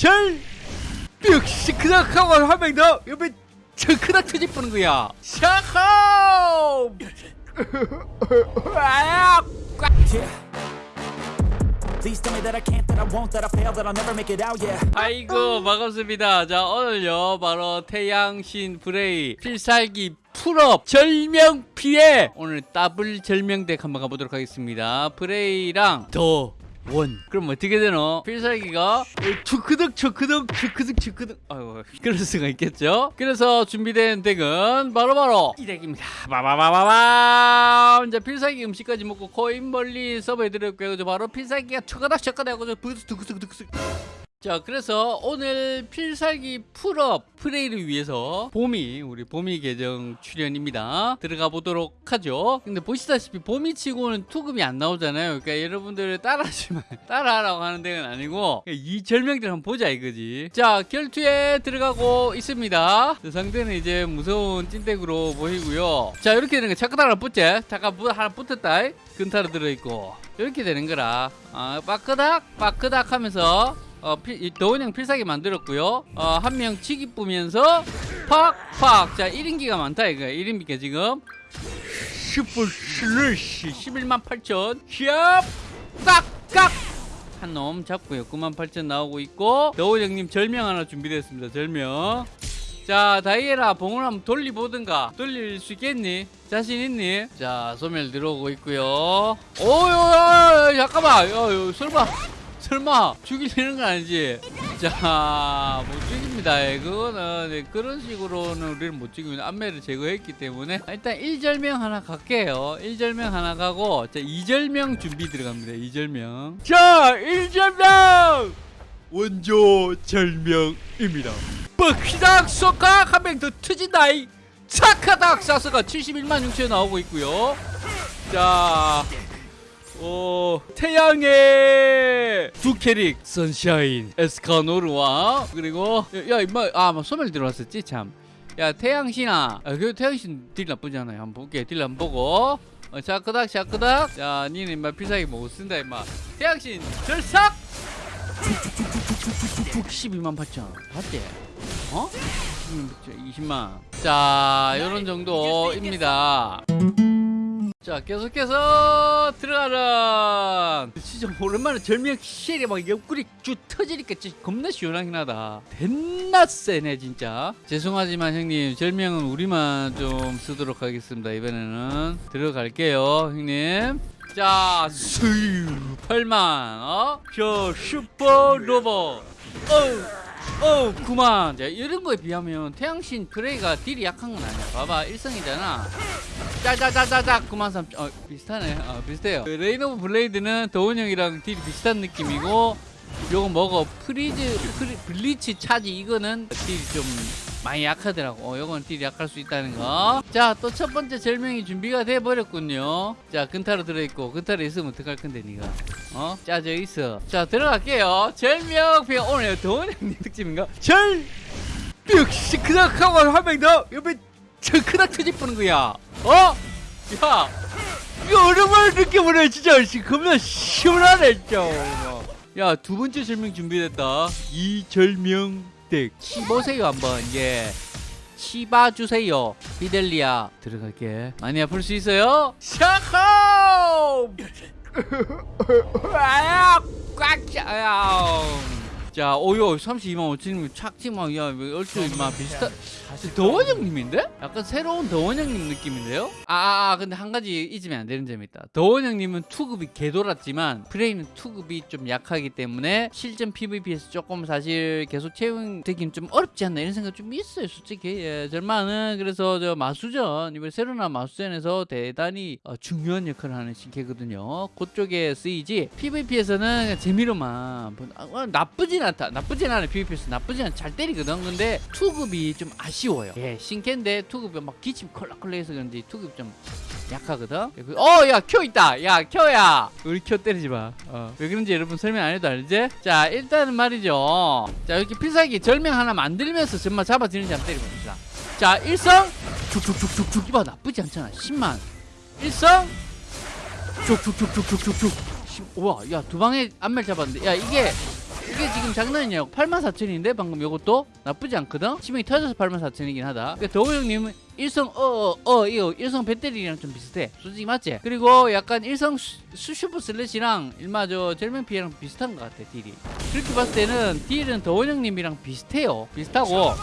절 뿅시 크닥 하고 한 명 더 옆에 저 크닥 터집보는 거야. 샤호 아야. 아이고 반갑습니다. 자 오늘요 바로 태양신 브레이 필살기 풀업 절명 피해! 오늘 더블 절명덱 한번 가보도록 하겠습니다. 브레이랑 더 원. 그럼 어떻게 되노? 필살기가 추크득 추크득 추크득 추크득. 아이고 그럴 수가 있겠죠? 그래서 준비된 덱은 바로바로 이 덱입니다. 바바바바밤 이제 필살기 음식까지 먹고 코인 멀리 서버해드렸고요. 그래서 바로 필살기가 척가닥 척가닥 하고 부스 두크스크두크스 자 그래서 오늘 필살기 풀업 프레이를 위해서 봄이 우리 봄이 계정 출연입니다. 들어가 보도록 하죠. 근데 보시다시피 봄이 치고는 투급이 안 나오잖아요. 그러니까 여러분들 따라하지만 따라하라고 하는 데는 아니고 이 절명들 한번 보자 이거지. 자 결투에 들어가고 있습니다. 저 상대는 이제 무서운 찐덱으로 보이고요. 자 이렇게 되는 거 잠깐 하나 붙지 잠깐 무- 하나 붙었다. 근타로 들어있고. 이렇게 되는 거라. 아, 빠끄닥 빠끄닥 하면서 어, 필, 이 더원형 필살기 만들었고요. 어, 한 명 치기 뿌면서 팍팍. 자, 1인기가 많다 이거. 1인기가 지금 슈퍼 슬래시 11만 8천. 샵 깍깍. 한 놈 잡고요. 9만 8천 나오고 있고 더원형님 절명 하나 준비됐습니다. 절명. 자 다이애라 봉을 한번 돌리보든가 돌릴 수 있겠니? 자신 있니? 자 소멸 들어오고 있고요 오유 잠깐만 야, 야, 설마 설마 죽이려는 건 아니지? 자, 못 죽입니다. 예, 그거는 네, 그런 식으로는 우리는 못 죽입니다. 안매를 제거했기 때문에 일단 1절명 하나 갈게요. 1절명 하나 가고 자, 2절명 준비 들어갑니다. 2절명. 자, 1절명! 원조 절명입니다. 뻑히닥 쏙각 한명 더 터진다이. 착하닥 사스가 71만 6천 나오고 있고요. 자, 어, 태양의 두 캐릭 선샤인 에스카노르와 그리고 야, 야 임마 아뭐 소멸 들어왔었지 참. 야 태양신아. 아, 그 태양신 딜 나쁘지 않아요. 한번 볼게. 딜 한번 보고. 어, 샤크닥 샤크닥. 자 니는 임마 필살기 못 쓴다 임마. 태양신 절삭! 12만 8천. 봤지? 어? 20만. 자 요런 정도입니다 자 계속해서 들어가라 진짜 오랜만에 절명 쉘이 막 옆구리 쭉 터지니까 진짜 겁나 시원하긴 하다 됐나 세네 진짜 죄송하지만 형님 절명은 우리만 좀 쓰도록 하겠습니다 이번에는 들어갈게요 형님 자 수유 8만 어? 저 슈퍼 로봇 어우 어, 그만. 자, 이런 거에 비하면 태양신 프레이가 딜이 약한 건 아니야. 봐봐, 일성이잖아. 짜자자자자, 그만 삼. 어, 비슷하네. 어, 비슷해요. 그 Rain of Blade는 더원 형이랑 딜이 비슷한 느낌이고, 요거 뭐고 프리즈, 프리, Blitz Charge 이거는 딜이 좀 많이 약하더라고. 어, 요건 딜이 약할 수 있다는 거. 자, 또 첫 번째 절명이 준비가 돼 버렸군요. 자, 근타로 들어있고, 근타로 있으면 어떡할 건데, 니가. 어? 짜져 있어. 자, 들어갈게요. 절명 비 오늘 더운 형님 특집인가? 절! 뿅시 크닥 하고 한명 더! 옆에 저 크닥 터집보는 거야. 어? 야! 이거 오랜만에 느껴보네, 진짜. 씨, 겁나 시원하네, 진짜. 야, 두 번째 절명 준비됐다. 이 절명 덱. 치보세요, 한번. 예. 치봐주세요. 비델리아. 들어갈게. 많이 아플 수 있어요? 샤호! 아야! 꽉 차! 자, 오요 32만 5천이면 착지만 야, 얼추 막 비슷한 더원 형님인데? 약간 새로운 더원 형님 느낌인데요? 아, 아, 아, 근데 한 가지 잊으면 안 되는 점이 있다. 더원 형님은 투급이 개돌았지만 프레이는 투급이 좀 약하기 때문에 실전 PVP에서 조금 사실 계속 채용되긴 좀 어렵지 않나 이런 생각 좀 있어요, 솔직히. 예, 절만은 그래서 저 마수전 이번 새로 나온 마수전에서 대단히 어, 중요한 역할을 하는 신캐거든요. 그쪽에 쓰이지 PVP에서는 재미로만 본- 아, 어, 나쁘진 않다. 나쁘진 않아 PVP에서 나쁘진 않아 잘 때리거든. 근데 투급이 좀 아쉬워요. 예, 신캐인데 투급이 막 기침 컬락컬락해서 그런지 투급 좀 약하거든. 어, 야, 켜 있다. 야, 켜야. 우리 켜 때리지 마. 어. 왜 그런지 여러분 설명 안 해도 알지? 자, 일단은 말이죠. 자, 이렇게 필살기 절명 하나 만들면서 정말 잡아지는지 한번 때려봅시다. 자, 일성 쭉쭉쭉쭉쭉 이봐 나쁘지 않잖아. 10만. 일성 쭉쭉쭉쭉쭉쭉쭉. 우와, 야, 두 방에 안멜 잡았는데. 야, 이게 이게 지금 장난이냐고. 84,000인데 방금 요것도? 나쁘지 않거든? 치명이 터져서 84,000이긴 하다. 그러니까 더원 형님은 일성 어어 이거 일성 배터리랑 좀 비슷해. 솔직히 맞지? 그리고 약간 일성 수, 수super slash랑 일마 저 절명 피해랑 비슷한 것 같아 딜이. 그렇게 봤을 때는 딜은 더원 형님이랑 비슷해요. 비슷하고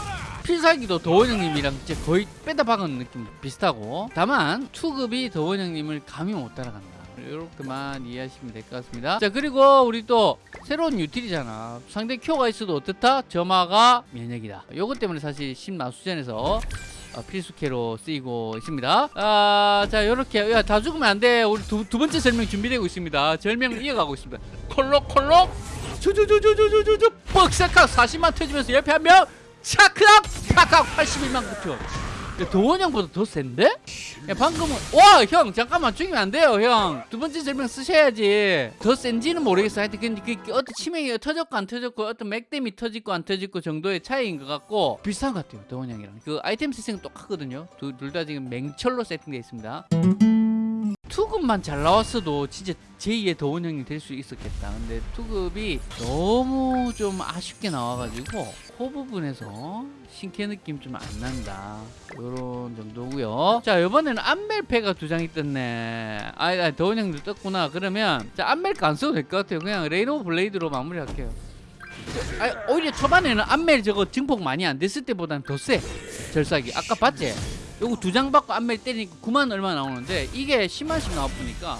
필살기도 더원 형님이랑 이제 거의 빼다 박은 느낌 비슷하고. 다만 투급이 더원 형님을 감히 못 따라간다 이렇게만 이해하시면 될 것 같습니다. 자 그리고 우리 또 새로운 유틸이잖아. 상대 큐가 있어도 어떻다? 점화가 면역이다. 요것 때문에 사실 신마수전에서 어, 필수캐로 쓰이고 있습니다. 아, 자 요렇게. 야, 다 죽으면 안돼. 우리 두, 두 번째 절명 준비되고 있습니다. 절명을 이어가고 있습니다. 콜록콜록. 저저저저저저저 뻑삭학 40만 터지면서 옆에 한명. 차크락 팍팍 81만 9천. 야, 도원 형보다 더 센데? 야 방금은 와 형 잠깐만 죽이면 안 돼요 형. 두 번째 절명 쓰셔야지. 더 센지는 모르겠어 하여튼 근데 그, 그 어떤 치명이 터졌고 안 터졌고 어떤 맥댐이 터지고 안 터지고 정도의 차이인 것 같고 비슷한 것 같아요 도원 형이랑. 그 아이템 세팅은 똑같거든요. 둘 다 지금 맹철로 세팅되어 있습니다 투급만 잘 나왔어도 진짜 제2의 도원 형이 될 수 있었겠다. 근데 투급이 너무 좀 아쉽게 나와가지고 그 부분에서 신캐 느낌 좀 안 난다. 요런 정도고요. 자 이번에는 안멜패가 두 장이 떴네. 아, 아 도원 형도 떴구나. 그러면 자 안멜가 안 써도 될 것 같아요. 그냥 레이노 블레이드로 마무리할게요. 아 오히려 초반에는 안멜 저거 증폭 많이 안 됐을 때보다는 더 세. 절삭이 아까 봤지? 요거 두 장 받고 안멜 때리니까 9만 얼마 나오는데 이게 10만씩 나와 보니까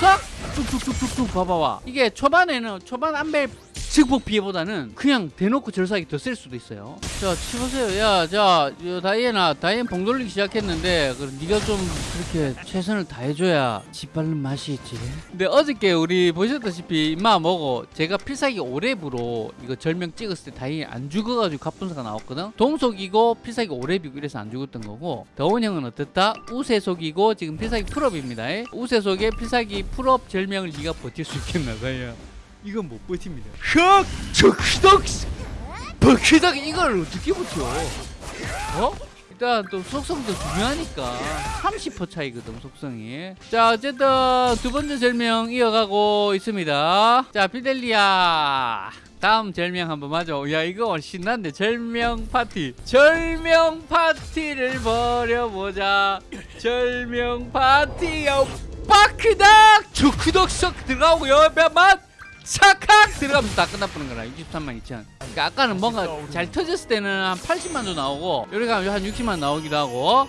싹 툭툭툭툭툭 봐봐봐. 이게 초반에는 초반 안멜 증폭 피해보다는 그냥 대놓고 절삭이 더 셀 수도 있어요. 자 쳐보세요. 야자 다이애나 다이앤 봉 돌리기 시작했는데 그럼 네가 좀 그렇게 최선을 다해줘야 짓밟는 맛이 있지. 근데 어저께 우리 보셨다시피 임마 뭐고 제가 필살기 오랩으로 이거 절명 찍었을 때 다이앤 안 죽어가지고 갑분싸가 나왔거든? 동속이고 필살기 오랩이고 이래서 안 죽었던 거고 더원 형은 어떻다? 우세속이고 지금 필살기 full업입니다. 우세속에 필살기 full업 절명을 네가 버틸 수 있겠나 봐요 이건 못 버팁니다. 흑! 적히덕! 버키덕 이걸 어떻게 버텨? 어? 일단 또 속성도 중요하니까 30% 차이거든 속성이 자 어쨌든 두 번째 절명 이어가고 있습니다 자 피델리아 다음 절명 한번 맞아 야 이거 신난데 절명 파티 절명 파티를 벌여보자 절명 파티 요 바크닥 주크덕 썩 들어가고 옆에만 삭칵 들어가면 다 끝나버는 거라 63만 2천. 그러니까 아까는 뭔가 잘 터졌을 때는 한 80만도 나오고 여기 가면 한 60만 나오기도 하고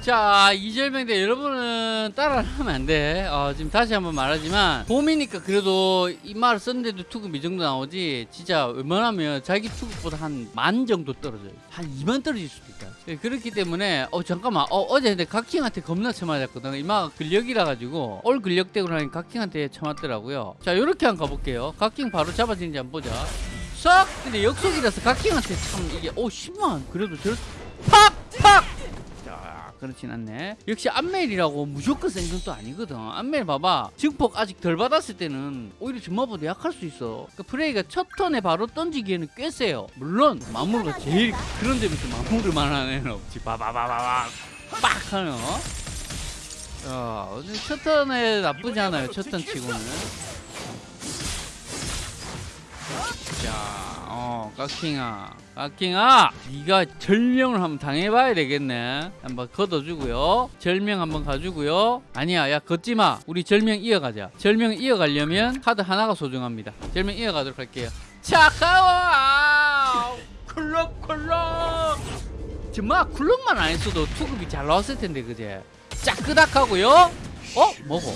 자 이절명대 여러분은 따라하면 안돼. 어, 지금 다시 한번 말하지만 봄이니까 그래도 이 말을 썼는데도 투급 이 정도 나오지 진짜 웬만하면 자기 투급보다 한 만 정도 떨어져요. 한 2만 떨어질 수도 있다. 예, 그렇기 때문에 어 잠깐만. 어, 어제 근데 각킹한테 겁나 쳐맞았거든. 이마가 근력이라 가지고 올 근력대고 나니 각킹한테 쳐맞더라고요. 자 요렇게 한번 가볼게요. 각킹 바로 잡아지는지 한번 보자. 싹! 근데 역속이라서 각킹한테 참 이게 오 10만! 그래도 저 팍팍! 자 그렇진 않네. 역시 안멜이라고 무조건 센 건 또 아니거든. 안멜 봐봐. 증폭 아직 덜 받았을 때는 오히려 점마보다 약할 수 있어. 그 프레이가 첫 턴에 바로 던지기에는 꽤 세요. 물론 마무르가 제일 그런 점에서 마무를 만한 애는 없지 봐봐봐봐봐 빡 어? 야, 첫 턴에 나쁘지 않아요. 첫 턴 치고는. 자, 어, 깍킹아, 깍킹아, 네가 절명을 한번 당해봐야 되겠네. 한번 걷어주고요. 절명 한번 가주고요. 아니야, 야 걷지 마. 우리 절명 이어가자. 절명 이어가려면 카드 하나가 소중합니다. 절명 이어가도록 할게요. 차가워, 쿨럭쿨럭. 정말 쿨럭만 안 했어도 투급이 잘 나왔을 텐데 그제. 짜끄닥하고요. 어, 뭐고?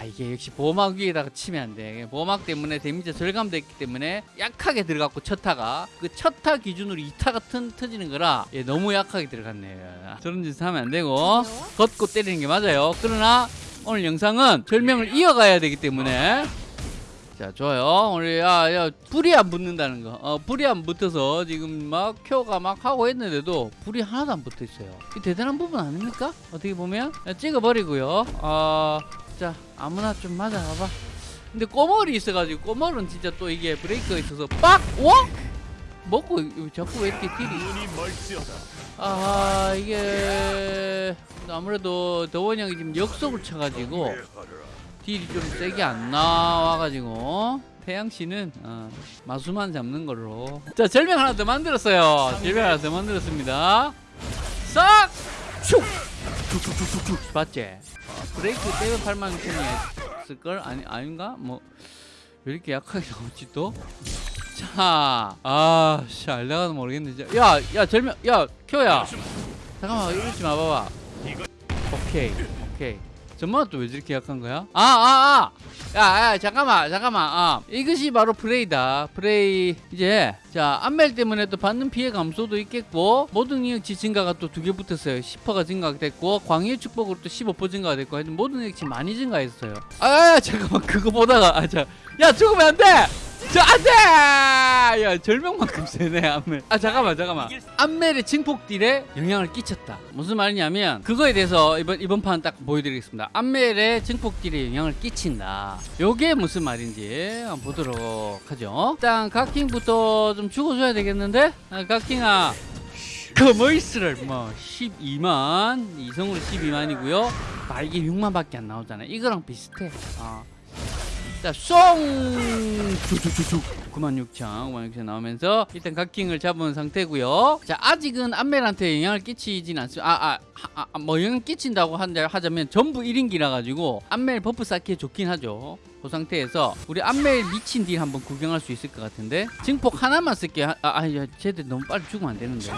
아 이게 역시 보호막 위에다가 치면 안 돼. 보호막 때문에 데미지 절감됐기 때문에 약하게 들어갔고 첫타가. 그 첫타 기준으로 2타가 튼, 터지는 거라 얘 너무 약하게 들어갔네. 저런 짓 하면 안 되고 걷고 때리는 게 맞아요. 그러나 오늘 영상은 절명을 이어가야 되기 때문에. 자 좋아요. 우리 야, 야 불이 안 붙는다는 거. 어, 불이 안 붙어서 지금 막 큐가 막 하고 했는데도 불이 하나도 안 붙어 있어요. 이 대단한 부분 아닙니까? 어떻게 보면? 야, 찍어버리고요. 어 자 아무나 좀 맞아봐봐. 근데 꼬멀이 있어가지고 꼬멀은 진짜 또 이게 브레이크가 있어서 빡! 와? 먹고 자꾸 왜 이렇게 딜이 아 이게 아무래도 더원 형이 지금 역속을 쳐가지고 딜이 좀 세게 안 나와가지고 태양씨는 어, 마수만 잡는 걸로. 자 절명 하나 더 만들었어요. 절명 하나 더 만들었습니다. 싹! 슉! 슉슉슉슉슉 봤지? 어, 브레이크 빼면 8만 6천이 있을걸? 아니, 아닌가? 뭐 왜 이렇게 약하게 나오지 또? 자, 아, 씨, 알다가도 모르겠는데. 야, 야, 절명, 야, 켜야. 잠깐만, 이러지 마 봐봐. 오케이, 오케이. 전마 또왜 저렇게 약한 거야? 아, 아, 아! 야, 야, 잠깐만, 잠깐만. 아, 이것이 바로 프레이다. 프레이. 이제, 자, 안멜 때문에 또 받는 피해 감소도 있겠고, 모든 능력치 증가가 또 두 개 붙었어요. 10%가 증가됐고, 광해 축복으로 또 15% 증가가 됐고, 하여튼 모든 능력치 많이 증가했어요. 아, 아, 잠깐만, 그거 보다가, 아, 자, 야, 죽으면 안 돼! 저, 안 돼! 야, 절명만큼 세네, 안멜. 아, 잠깐만, 잠깐만. 안멜의 증폭딜에 영향을 끼쳤다. 무슨 말이냐면, 그거에 대해서 이번, 이번 판 딱 보여드리겠습니다. 안멜의 증폭딜에 영향을 끼친다. 요게 무슨 말인지 한번 보도록 하죠. 일단, 각킹부터 좀 죽어줘야 되겠는데? 아, 각킹아. 커머이스를 뭐 12만 이성으로 12만이고요 말기 6만 밖에 안 나오잖아 이거랑 비슷해 어. 자송! 쭉쭉쭉쭉 9만 6천 9만 6천 나오면서 일단 각킹을 잡은 상태고요. 자 아직은 안멜한테 영향을 끼치진 않습니다. 아아뭐 아, 아, 뭐 영향 끼친다고 한다 하자면 전부 1인기라 가지고 안멜 버프 쌓기에 좋긴 하죠. 그 상태에서 우리 안멜 미친 딜 한번 구경할 수 있을 것 같은데. 증폭 하나만 쓸게요. 아, 아 야, 쟤들 너무 빨리 죽으면 안 되는데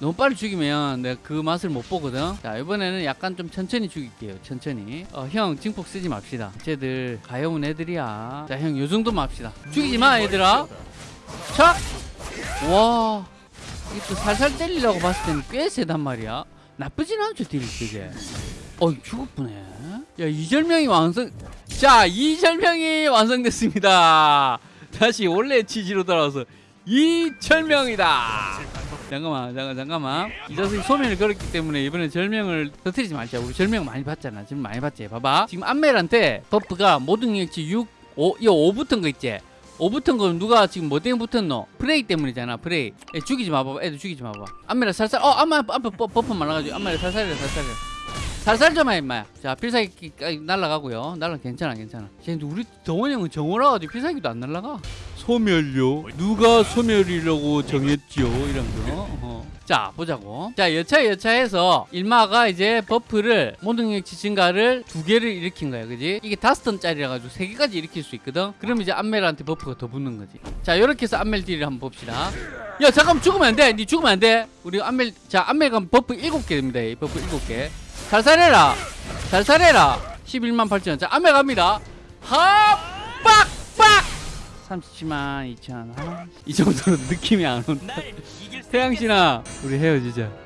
너무 빨리 죽이면 내가 그 맛을 못 보거든. 자 이번에는 약간 좀 천천히 죽일게요 천천히. 어, 형 증폭 쓰지 맙시다. 쟤들 가여운 애들이야. 자 형 요정도만 합시다. 죽이지 마 얘들아. 촥와 이게 또 살살 때리려고 봤을 때는 꽤 세단 말이야. 나쁘진 않죠 딜이 되게. 어 죽었구네. 야 이절명이 완성 자 이절명이 완성됐습니다. 다시 원래 취지로 돌아와서 이절명이다 잠깐만 잠깐 잠깐만. 이 자식이 소멸을 걸었기 때문에 이번에 절명을 터뜨리지 말자. 우리 절명 많이 봤잖아. 지금 많이 봤지. 봐봐. 지금 안멜한테 버프가 모든 능력치 6 5 이거 5 붙은 거 있지? 5 붙은 거 누가 지금 뭐 때문에 붙었노? 프레이 때문이잖아 프레이. 애 죽이지 마봐 애들 죽이지 마봐 안멜아 살살 어 안멜 앞에 버- 버프 많아가지고 안멜아 살살해 살살해. 살살 좀해 임마야 자 필살기 날라가고요. 날라 괜찮아 괜찮아. 쟤 우리 더원이 형은 정오라 가지고 필살기도 안 날라가 소멸요 누가 소멸이라고 정했지요? 이런 거. 어. 자 보자고. 자 여차 여차해서 일마가 이제 버프를 모든 능력치 증가를 두 개를 일으킨 거야 그지? 이게 다섯 턴짜리라 가지고 세 개까지 일으킬 수 있거든? 그럼 이제 안멜한테 버프가 더 붙는 거지. 자 이렇게 해서 안멜 딜을 한번 봅시다. 야 잠깐만 죽으면 안돼 니 죽으면 안돼. 우리 안멜 자 안멜 가면 버프 일곱 개 됩니다 이 버프 일곱 개. 살살해라. 살살해라. 11만 8천 자 안멜 갑니다. 하빡빡 37만 2천 아, 이 정도로 느낌이 안 온다 태양신아 우리 헤어지자